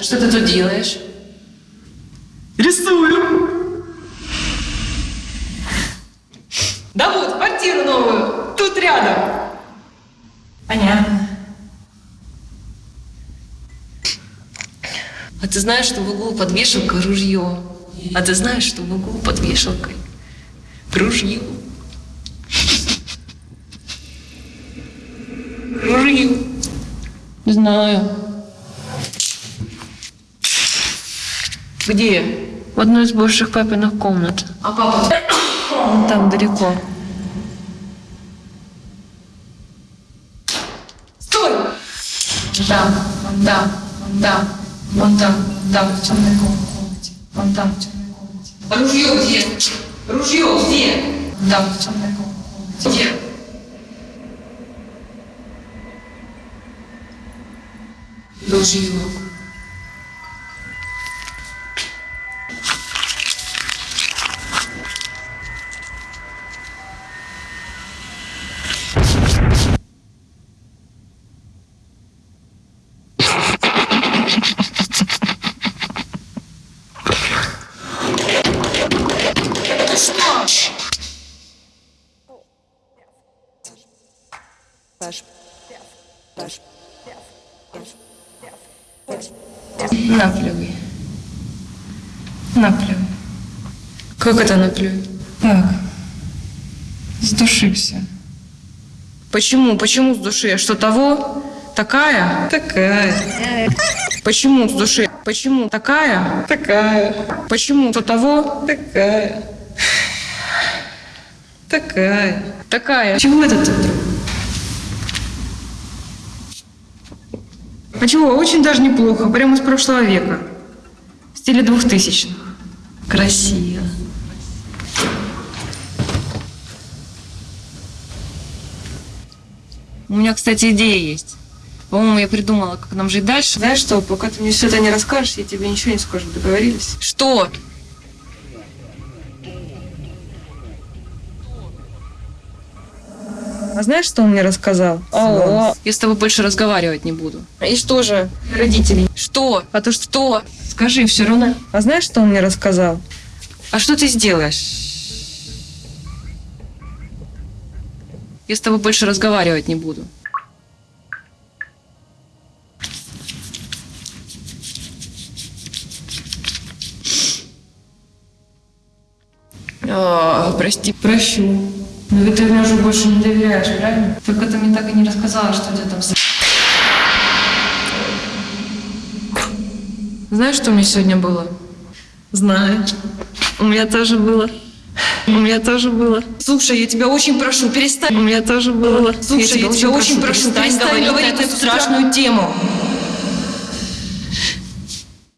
Что ты тут делаешь? Рисую. Да вот, квартиру новую. Тут рядом. Понятно. А ты знаешь, что в углу под вешалкой ружье? А ты знаешь, что в углу под вешалкой ружье? Ружье. Знаю. Где? В одной из бывших папиных комнат. А папа? Вон там далеко. Стой! Там, вон там, вон там, там, в темной комнате. Вон там, в темной комнате. Ружье где? Ружье где? Там, в темной комнате. Где? Ружье. Наплевый. Наплевый. Как это наплюй? Так. С души все. Почему? Почему с души? Что того? Такая? Такая. Почему с души? Почему такая? Такая. Почему что того? Такая. Такая. Такая. Чего это ты вдруг? А чего? Очень даже неплохо. Прямо из прошлого века. В стиле двухтысячных. Красиво. У меня, кстати, идея есть. По-моему, я придумала, как нам жить дальше. Знаешь что, пока ты мне все это не расскажешь, я тебе ничего не скажу. Договорились? Что? А знаешь, что он мне рассказал? Алло. Я с тобой больше разговаривать не буду. И что же? Родителей. Что? А то что? Что? Скажи, все равно. А знаешь, что он мне рассказал? А что ты сделаешь? Я с тобой больше разговаривать не буду. А, прости, прощу. Но ведь ты мне уже больше не доверяешь, правильно? Только ты мне так и не рассказала, что у тебя там с... Знаешь, что у меня сегодня было? Знаю. У меня тоже было. У меня тоже было. Слушай, я тебя очень прошу, перестань. У меня тоже было. Слушай, я тебя очень прошу, перестань говорить на эту страшную тему.